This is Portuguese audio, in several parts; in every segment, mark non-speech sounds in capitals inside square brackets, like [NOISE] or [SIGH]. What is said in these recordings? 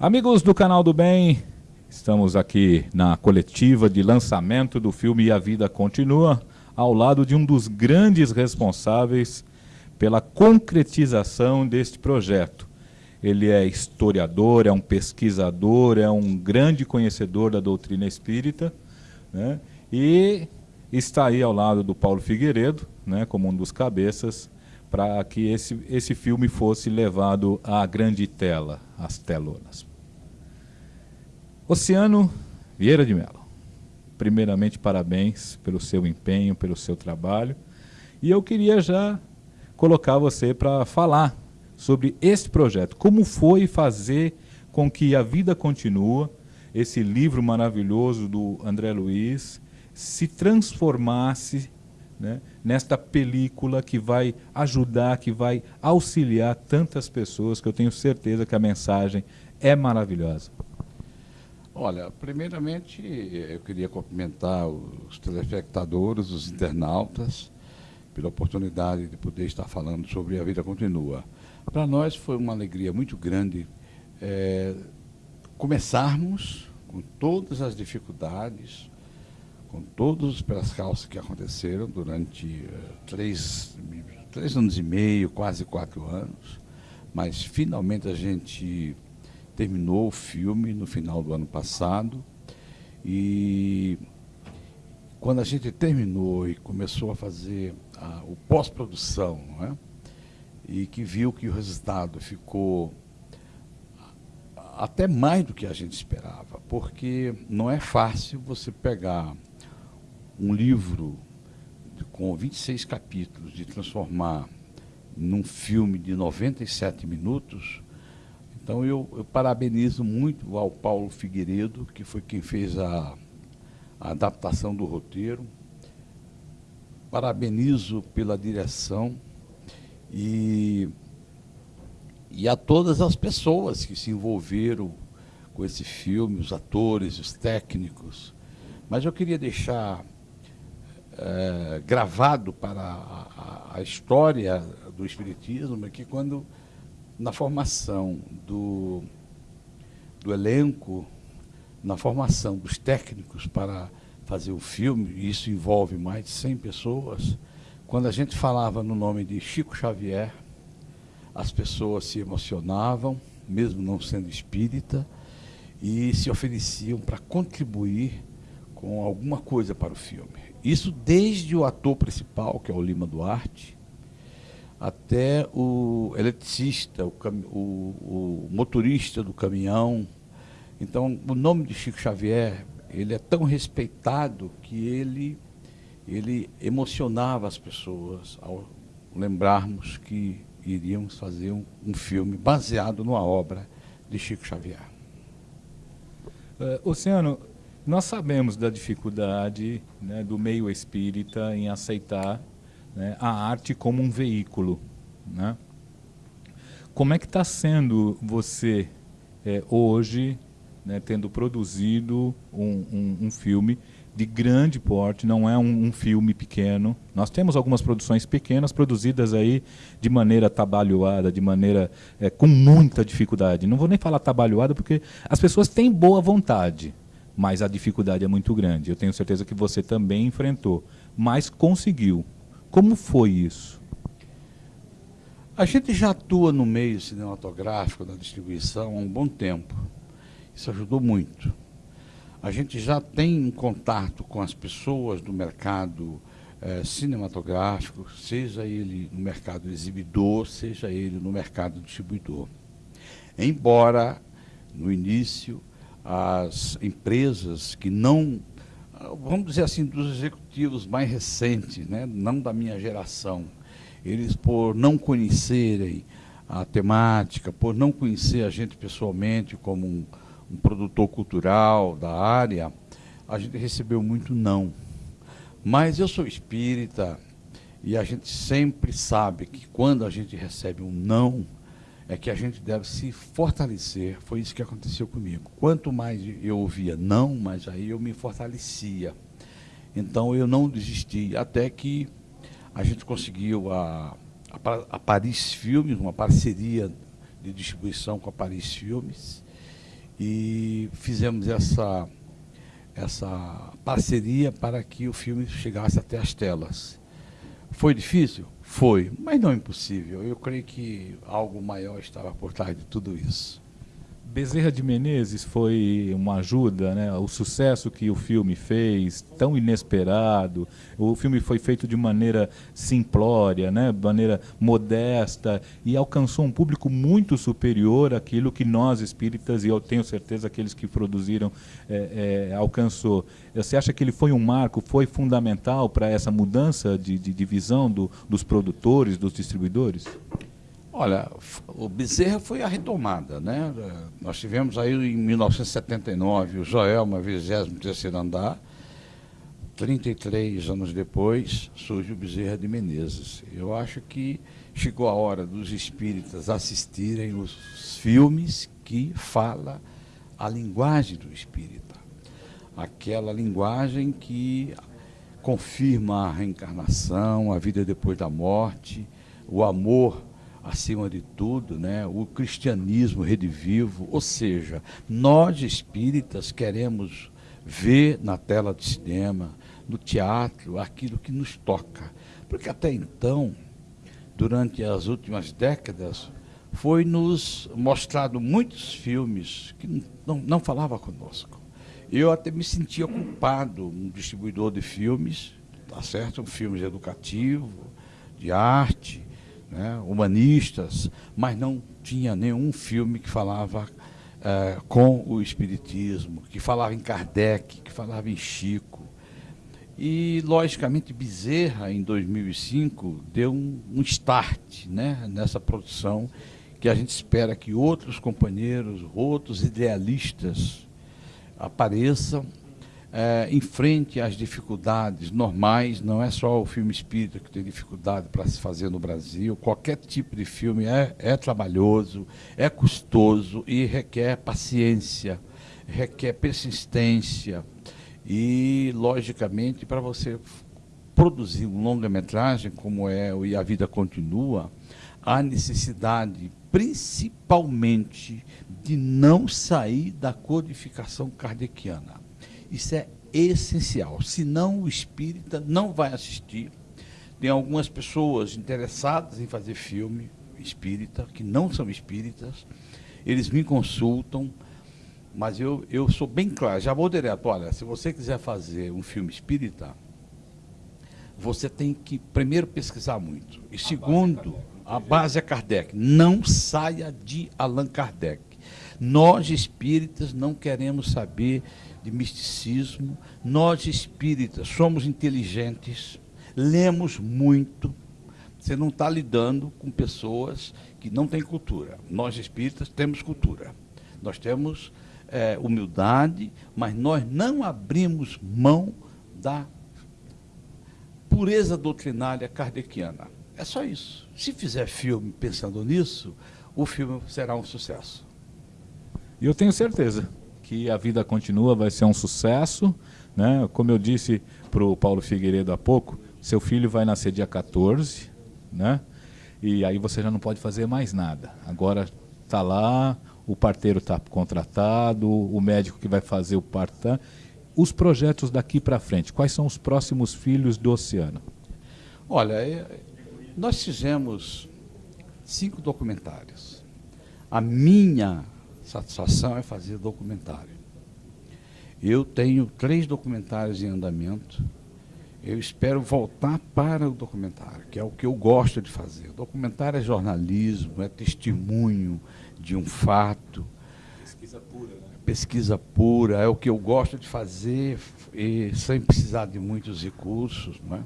Amigos do canal do Bem, estamos aqui na coletiva de lançamento do filme A Vida Continua, ao lado de um dos grandes responsáveis pela concretização deste projeto. Ele é historiador, é um pesquisador, é um grande conhecedor da doutrina espírita, né? e está aí ao lado do Paulo Figueiredo, né, como um dos cabeças, para que esse, esse filme fosse levado à grande tela, às telonas. Oceano Vieira de Mello, primeiramente parabéns pelo seu empenho, pelo seu trabalho. E eu queria já colocar você para falar sobre esse projeto. Como foi fazer com que a vida continua, esse livro maravilhoso do André Luiz, se transformasse né, nesta película que vai ajudar, que vai auxiliar tantas pessoas, que eu tenho certeza que a mensagem é maravilhosa. Olha, primeiramente eu queria cumprimentar os telespectadores, os internautas, pela oportunidade de poder estar falando sobre A Vida Continua. Para nós foi uma alegria muito grande é, começarmos com todas as dificuldades, com todos os percalços que aconteceram durante uh, três, três anos e meio, quase quatro anos, mas finalmente a gente terminou o filme no final do ano passado e quando a gente terminou e começou a fazer a, o pós-produção, é? e que viu que o resultado ficou até mais do que a gente esperava, porque não é fácil você pegar um livro com 26 capítulos de transformar num filme de 97 minutos então eu, eu, parabenizo muito ao Paulo Figueiredo, que foi quem fez a, a adaptação do roteiro. Parabenizo pela direção e, e a todas as pessoas que se envolveram com esse filme, os atores, os técnicos. Mas eu queria deixar é, gravado para a, a, história do Espiritismo que quando na formação do, do elenco, na formação dos técnicos para fazer o filme, e isso envolve mais de 100 pessoas, quando a gente falava no nome de Chico Xavier, as pessoas se emocionavam, mesmo não sendo espírita, e se ofereciam para contribuir com alguma coisa para o filme. Isso desde o ator principal, que é o Lima Duarte, até o eletricista, o, o, o, motorista do caminhão. Então, o nome de Chico Xavier, ele é tão respeitado que ele, ele emocionava as pessoas ao lembrarmos que iríamos fazer um, um filme baseado numa obra de Chico Xavier. Uh, Oceano, nós sabemos da dificuldade né, do meio espírita em aceitar né, a arte como um veículo. Né? Como é que está sendo você é, hoje, né, tendo produzido um, um, um, filme de grande porte, não é um, um, filme pequeno. Nós temos algumas produções pequenas produzidas aí de maneira trabalhada, de maneira é, com muita dificuldade. Não vou nem falar trabalhada porque as pessoas têm boa vontade, mas a dificuldade é muito grande. Eu tenho certeza que você também enfrentou, mas conseguiu. Como foi isso? A gente já atua no meio cinematográfico, na distribuição, há um bom tempo. Isso ajudou muito. A gente já tem contato com as pessoas do mercado eh, cinematográfico, seja ele no mercado exibidor, seja ele no mercado distribuidor. Embora, no início, as empresas que não vamos dizer assim, dos executivos mais recentes, né, não da minha geração, eles por não conhecerem a temática, por não conhecer a gente pessoalmente como um, um produtor cultural da área, a gente recebeu muito não. Mas eu sou espírita e a gente sempre sabe que quando a gente recebe um não, é que a gente deve se fortalecer. Foi isso que aconteceu comigo. Quanto mais eu ouvia não, mais aí eu me fortalecia. Então eu não desisti, até que a gente conseguiu a, a, a Paris Filmes, uma parceria de distribuição com a Paris Filmes, e fizemos essa, essa parceria para que o filme chegasse até as telas. Foi difícil? Foi, mas não impossível. Eu creio que algo maior estava por trás de tudo isso. Bezerra de Menezes foi uma ajuda, né? O sucesso que o filme fez, tão inesperado. O filme foi feito de maneira simplória, né? De maneira modesta e alcançou um público muito superior àquilo que nós espíritas e eu tenho certeza aqueles que produziram é, é, alcançou. Você acha que ele foi um marco, foi fundamental para essa mudança de, de, de visão do, dos produtores, dos distribuidores? Olha, o Bezerra foi a retomada, né? Nós tivemos aí em 1979 o Joelma, 23 andar. 33 anos depois surge o Bezerra de Menezes. Eu acho que chegou a hora dos espíritas assistirem os filmes que fala a linguagem do espírita. Aquela linguagem que confirma a reencarnação, a vida depois da morte, o amor acima de tudo, né, o cristianismo redivivo, ou seja, nós espíritas queremos ver na tela de cinema, no teatro, aquilo que nos toca. Porque até então, durante as últimas décadas, foi nos mostrado muitos filmes que não, não falava conosco. Eu até me sentia culpado, um distribuidor de filmes, tá certo? Filmes educativos, de arte, né, humanistas, mas não tinha nenhum filme que falava é, com o Espiritismo, que falava em Kardec, que falava em Chico. E, logicamente, Bezerra, em 2005, deu um, um start né, nessa produção que a gente espera que outros companheiros, outros idealistas apareçam é, enfrente às dificuldades normais, não é só o filme espírita que tem dificuldade para se fazer no Brasil, qualquer tipo de filme é, é trabalhoso, é custoso e requer paciência, requer persistência. E, logicamente, para você produzir um longa-metragem como é o E a Vida Continua, há necessidade, principalmente, de não sair da codificação kardeciana isso é essencial. Senão o espírita não vai assistir. Tem algumas pessoas interessadas em fazer filme espírita, que não são espíritas. Eles me consultam, mas eu, eu sou bem claro, já vou direto, olha, se você quiser fazer um filme espírita, você tem que primeiro pesquisar muito. E segundo, a base é Kardec. Não saia de Allan Kardec. Nós espíritas não queremos saber de misticismo. Nós espíritas somos inteligentes, lemos muito. Você não está lidando com pessoas que não têm cultura. Nós espíritas temos cultura. Nós temos é, humildade, mas nós não abrimos mão da pureza doutrinária kardeciana. É só isso. Se fizer filme pensando nisso, o filme será um sucesso. E eu tenho certeza que a vida continua, vai ser um sucesso. Né? Como eu disse para o Paulo Figueiredo há pouco, seu filho vai nascer dia 14, né? e aí você já não pode fazer mais nada. Agora está lá, o parteiro está contratado, o médico que vai fazer o parto. Os projetos daqui para frente, quais são os próximos filhos do oceano? Olha, é, nós fizemos cinco documentários. A minha satisfação é fazer documentário. Eu tenho três documentários em andamento. Eu espero voltar para o documentário, que é o que eu gosto de fazer. O documentário é jornalismo, é testemunho de um fato. Pesquisa pura, né? Pesquisa pura, é o que eu gosto de fazer e sem precisar de muitos recursos. Né?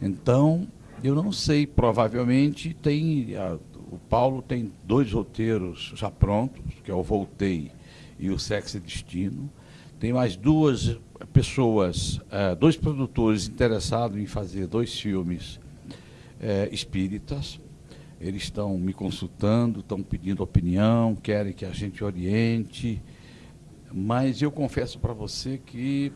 Então, eu não sei, provavelmente tem a, o Paulo tem dois roteiros já prontos, que é o Voltei e o Sexo e Destino. Tem mais duas pessoas, uh, dois produtores interessados em fazer dois filmes uh, espíritas. Eles estão me consultando, estão pedindo opinião, querem que a gente oriente. Mas eu confesso para você que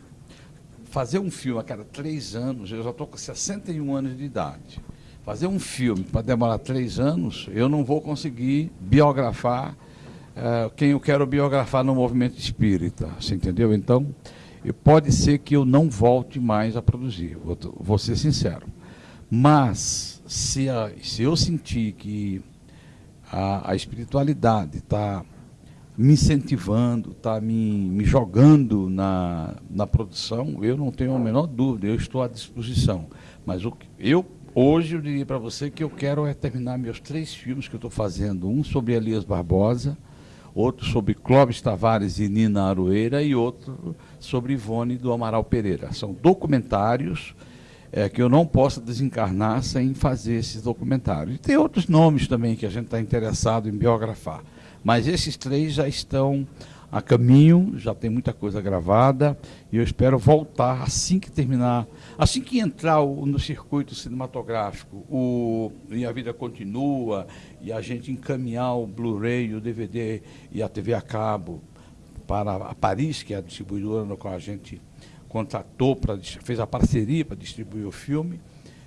fazer um filme a cada três anos, eu já estou com 61 anos de idade. Fazer um filme para demorar três anos, eu não vou conseguir biografar é, quem eu quero biografar no movimento espírita, você entendeu? Então, pode ser que eu não volte mais a produzir, vou, vou ser sincero. Mas, se, a, se eu sentir que a, a espiritualidade está me incentivando, está me, me jogando na, na produção, eu não tenho a menor dúvida, eu estou à disposição. Mas o, eu, hoje, eu diria para você que eu quero é terminar meus três filmes que eu estou fazendo, um sobre Elias Barbosa, outro sobre Clóvis Tavares e Nina Aroeira e outro sobre Ivone do Amaral Pereira. São documentários é, que eu não posso desencarnar sem fazer esses documentários. E tem outros nomes também que a gente está interessado em biografar. Mas esses três já estão a caminho, já tem muita coisa gravada, e eu espero voltar assim que terminar, assim que entrar o, no circuito cinematográfico, o, e a vida continua, e a gente encaminhar o Blu-ray, o DVD e a TV a cabo para a Paris, que é a distribuidora no qual a gente contratou, pra, fez a parceria para distribuir o filme,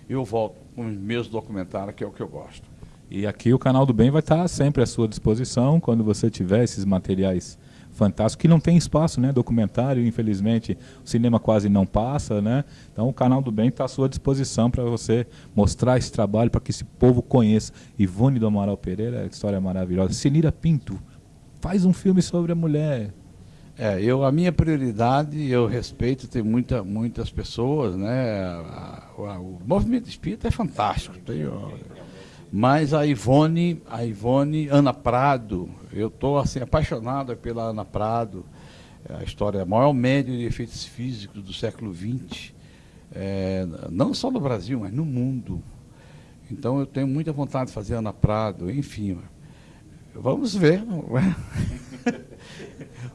eu volto com os meus documentários, que é o que eu gosto. E aqui o Canal do Bem vai estar sempre à sua disposição quando você tiver esses materiais fantásticos, que não tem espaço, né? Documentário, infelizmente, o cinema quase não passa, né? Então o Canal do Bem está à sua disposição para você mostrar esse trabalho, para que esse povo conheça. Ivone do Amaral Pereira, história maravilhosa. Sinira Pinto, faz um filme sobre a mulher, é, eu, a minha prioridade, eu respeito, tem muita, muitas pessoas, né? A, a, o movimento espírita é fantástico. Tem, mas a Ivone, a Ivone, Ana Prado, eu estou assim, apaixonado pela Ana Prado, é a história, a maior média de efeitos físicos do século XX, é, não só no Brasil, mas no mundo. Então eu tenho muita vontade de fazer Ana Prado, enfim. Vamos ver. [LAUGHS]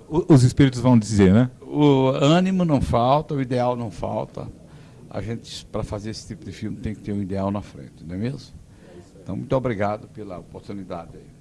Os espíritos vão dizer, né? O ânimo não falta, o ideal não falta. A gente, para fazer esse tipo de filme, tem que ter um ideal na frente, não é mesmo? Então, muito obrigado pela oportunidade aí.